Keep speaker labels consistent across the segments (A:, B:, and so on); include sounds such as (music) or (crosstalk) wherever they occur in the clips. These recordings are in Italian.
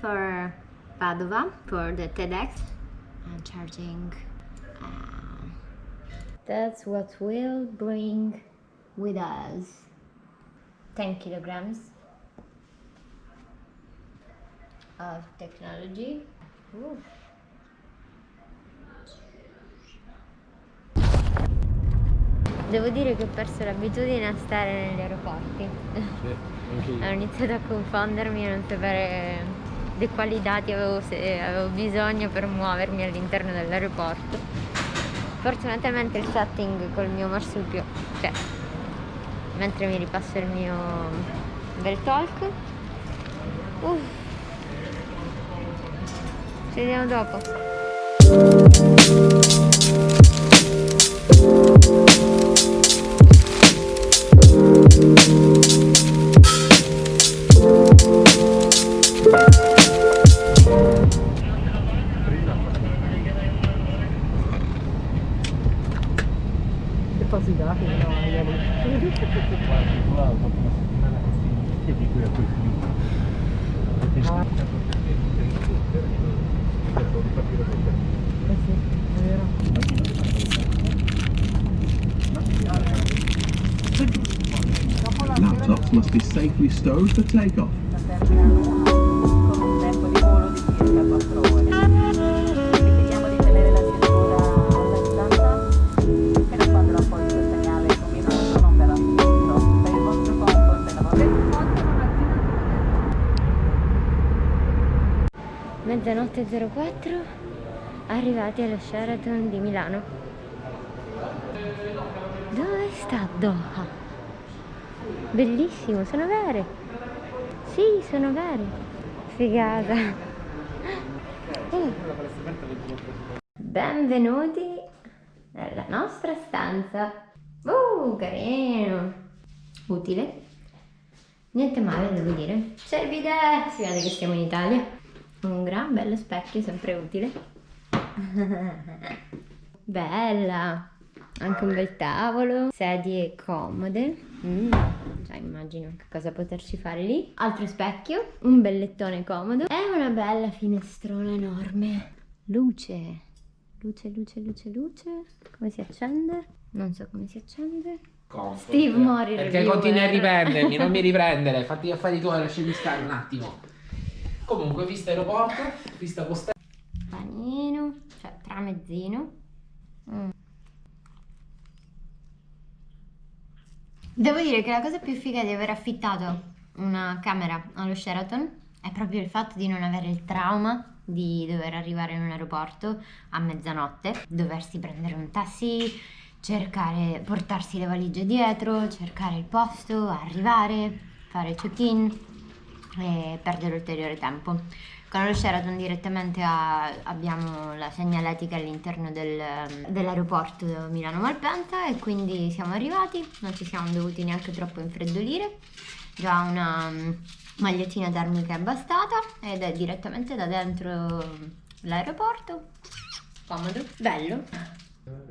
A: for Padova for the TEDx. I'm charging. Uh, that's what we'll bring with us. 10 kilograms of technology. Ooh. Devo dire che ho perso l'abitudine a stare negli aeroporti.
B: Sì, (laughs)
A: ho iniziato a confondermi e non sapere di quali dati avevo, avevo bisogno per muovermi all'interno dell'aeroporto. Fortunatamente il setting col mio marsupio, cioè mentre mi ripasso il mio bel talk. Uh. Ci vediamo dopo.
C: Laptops must be safely stowed for takeoff.
A: mezzanotte 04 arrivati allo Sheraton di Milano. Dove sta Doha? bellissimo, sono vere. Sì, sono vere. Figata. Uh. benvenuti nella nostra stanza. Uh, carino. Utile. Niente male devo dire. Bidet si vede che siamo in Italia. Un gran bello specchio sempre utile (laughs) bella. Anche un bel tavolo sedie comode. Mm, già immagino che cosa poterci fare lì. Altro specchio un bel lettone comodo. E una bella finestrona enorme. Luce. Luce luce luce luce. Come si accende? non so come si accende.
D: Comfort.
A: Steve Mori
D: Perché continui a riprendermi, non mi riprendere, (laughs) fatti gli affari tuoi, lasciami stare un attimo. Comunque, vista aeroporto, vista postale.
A: Panino, cioè tramezzino. Mm. Devo dire che la cosa più figa di aver affittato una camera allo Sheraton è proprio il fatto di non avere il trauma di dover arrivare in un aeroporto a mezzanotte, doversi prendere un taxi, cercare, portarsi le valigie dietro, cercare il posto, arrivare, fare check-in, e perdere ulteriore tempo. Con lo Sheraton direttamente a, abbiamo la segnaletica all'interno del, dell'aeroporto Milano Malpensa e quindi siamo arrivati, non ci siamo dovuti neanche troppo infreddolire, già una um, magliettina termica è bastata ed è direttamente da dentro l'aeroporto, comodo, bello.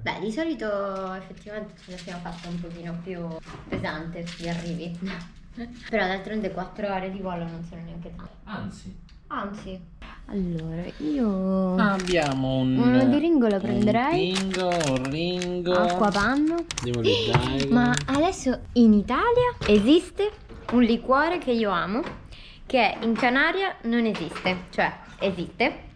A: Beh, di solito effettivamente ce la siamo fatta un pochino più pesante gli arrivi. (laughs) Però d'altronde 4 ore di volo non sono neanche tante.
D: Anzi.
A: Anzi. Allora, io...
D: Abbiamo un...
A: Uno di ringo lo prenderei.
D: Un ringo, un ringo.
A: Acquapanno.
D: Devo leggere.
A: Ma adesso in Italia esiste un liquore che io amo, che in Canaria non esiste. Cioè, esiste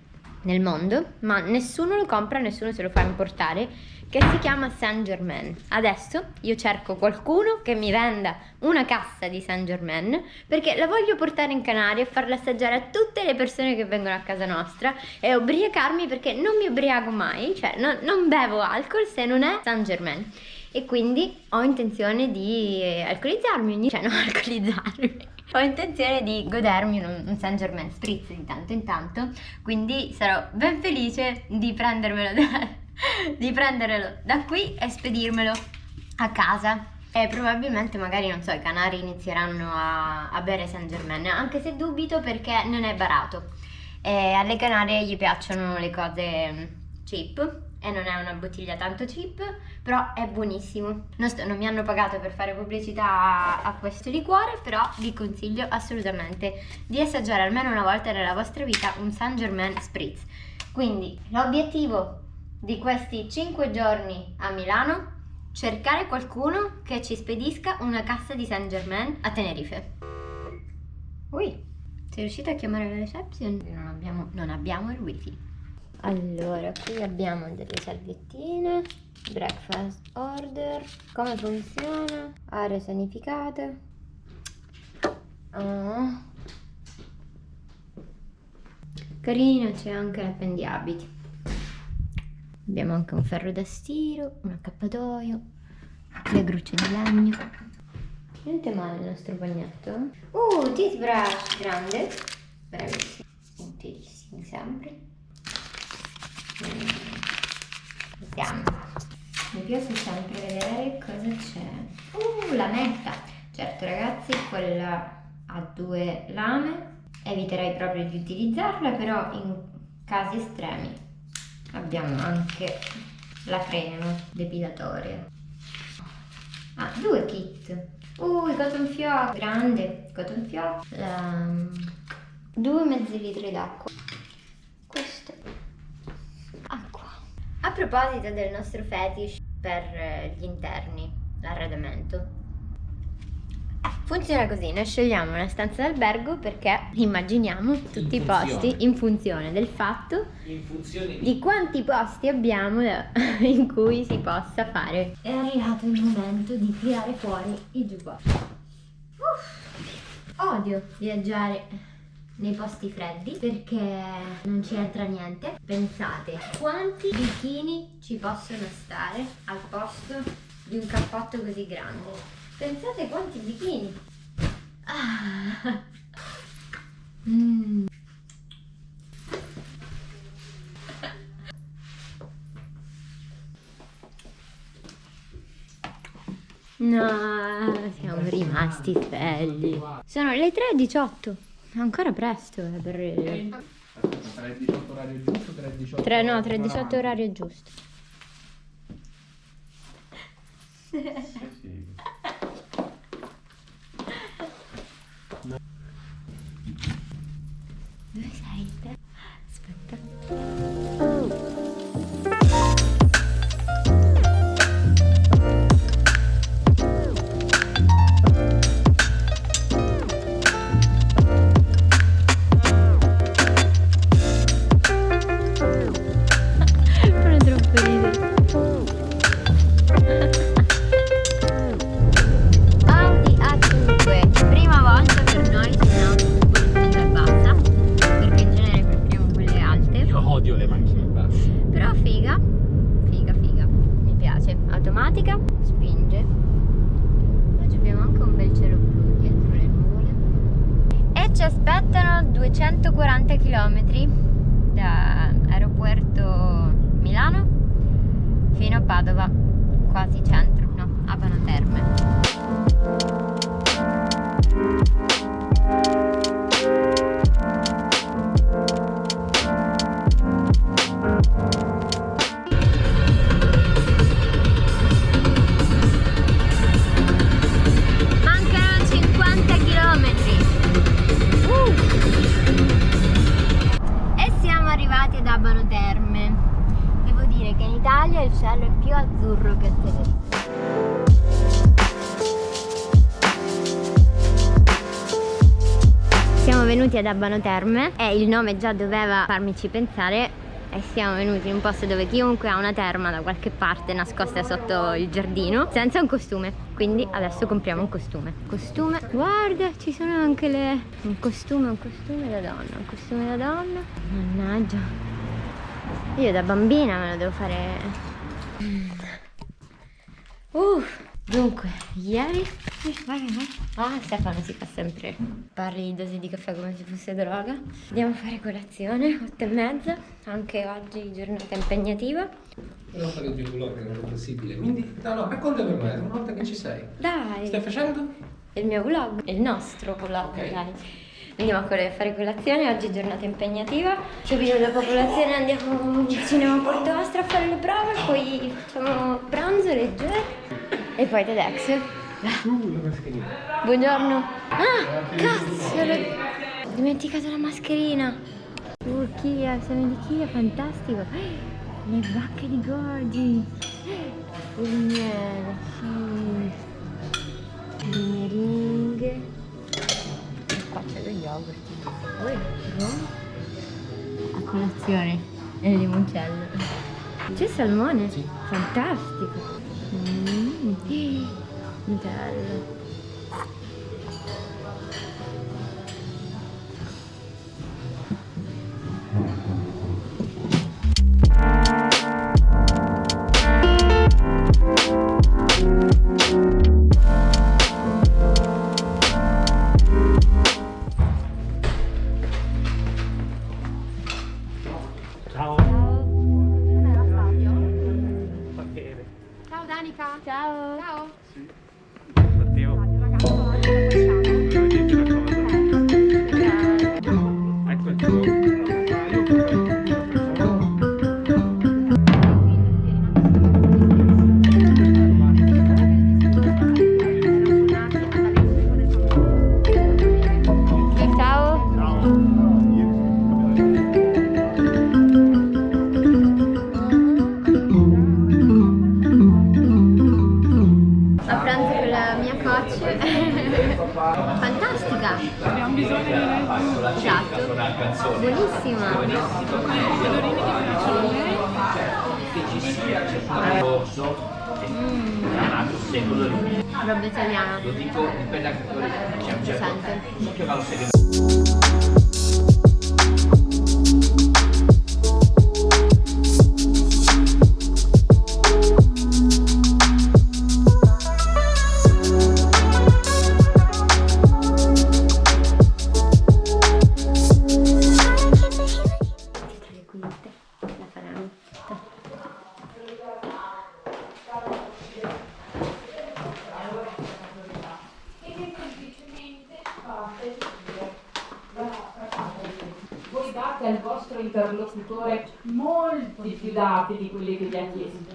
A: nel mondo, ma nessuno lo compra, nessuno se lo fa importare che si chiama Saint Germain. Adesso io cerco qualcuno che mi venda una cassa di Saint Germain perché la voglio portare in Canaria e farla assaggiare a tutte le persone che vengono a casa nostra e ubriacarmi perché non mi ubriaco mai, cioè non, non bevo alcol se non è Saint Germain. E quindi ho intenzione di alcolizzarmi, cioè (laughs) non alcolizzarmi. Ho intenzione di godermi un, un Saint Germain Spritz di tanto in tanto, quindi sarò ben felice di prendermelo da, (laughs) di prenderlo da qui e spedirmelo a casa. E probabilmente magari non so i canari inizieranno a, a bere Saint Germain anche se dubito perché non è barato. E alle Canarie gli piacciono le cose cheap e non è una bottiglia tanto cheap, però è buonissimo. Non, sto- non mi hanno pagato per fare pubblicità a, a questo liquore, però vi consiglio assolutamente di assaggiare almeno una volta nella vostra vita un Saint Germain Spritz. Quindi l'obiettivo di questi 5 giorni a Milano cercare qualcuno che ci spedisca una cassa di Saint Germain a Tenerife. Ui, sei riuscita a chiamare la reception? Non abbiamo, non abbiamo il wifi. Allora, qui abbiamo delle salviettine, breakfast order, come funziona, aree sanificate. Ah. Carino, c'è anche l'appendiabiti. Abbiamo anche un ferro da stiro, un accappatoio, le grucce di legno. Niente male il nostro bagnetto. Uh, teeth brush grande. Bravissimo. Utilissimi sempre. Mm. Vediamo. Piace sempre vedere cosa c'è. Uh, la metta. Certo ragazzi, quella ha due lame. Eviterei proprio di utilizzarla, però in casi estremi abbiamo anche la crema depilatoria. Ah, due kit. Uh, il cotton fioc, grande cotton fioc. Um, due mezzi litri d'acqua. Questo. Acqua. A proposito del nostro fetish per eh, gli interni, l'arredamento. Funziona così, noi scegliamo una stanza d'albergo perché immaginiamo tutti i posti in funzione del fatto
D: funzione di...
A: di quanti posti abbiamo (laughs) in cui si possa fare. È arrivato il momento di tirare fuori i. Uff, Odio viaggiare nei posti freddi perché non ci entra niente. Pensate quanti bikini ci possono stare al posto di un cappotto così grande. Pensate quanti bikini. Ah. Mm. No, siamo rimasti belli. Sono le 3.18. Ancora presto eh, per...
D: 3.18 orario giusto, 3.18
A: 3, no, 3.18 orario giusto. Dove sei te? Aspetta. Automatica, spinge. Oggi abbiamo anche un bel cielo blu dietro le nuvole. E ci aspettano 240 km da aeroporto Milano fino a Padova, quasi centro, no, a Pano Terme. Italia il cielo è più azzurro che Tenerife. Siamo venuti ad Abano Terme e il nome già doveva farmici pensare e siamo venuti in un posto dove chiunque ha una terma da qualche parte nascosta sotto il giardino senza un costume. Quindi adesso compriamo un costume. Costume guarda ci sono anche le un costume un costume da donna un costume da donna. Mannaggia io da bambina me lo devo fare Uff, dunque, ieri... Vai, vai. Ah, Stefano si fa sempre parli di dosi di caffè come se fosse droga. Andiamo a fare colazione, otto e mezza. Anche oggi giornata impegnativa.
D: Devo fare il mio vlog, non è possibile. Quindi, no, no, racconta per me, una volta che ci sei.
A: Dai,
D: Stai facendo?
A: il mio vlog, il nostro vlog,
D: Ok.
A: dai. Andiamo a col- fare colazione, oggi è giornata impegnativa. Subito dopo colazione andiamo vicino a Porto Astro a fare le prove, poi facciamo pranzo leggero e poi TEDx. Buongiorno. Ah, cazzo, l'ho dimenticato la mascherina. Turchia, siamo di Kiev, fantastico. Le bacche di Gorgi. Il miele, sì. Le meringhe. C'è lo yogurt. Poi, a colazione. E il limoncello. C'è salmone?
D: Sì.
A: Fantastico. Mm. Bello.
B: Ciao.
A: Ciao. Ciao.
B: Matteo.
A: Roba italiana.
D: Lo dico in quella
A: sente.
D: Che va lo segreto.
A: Tra
E: interlocutore molti più dati di quelli che vi ha chiesto.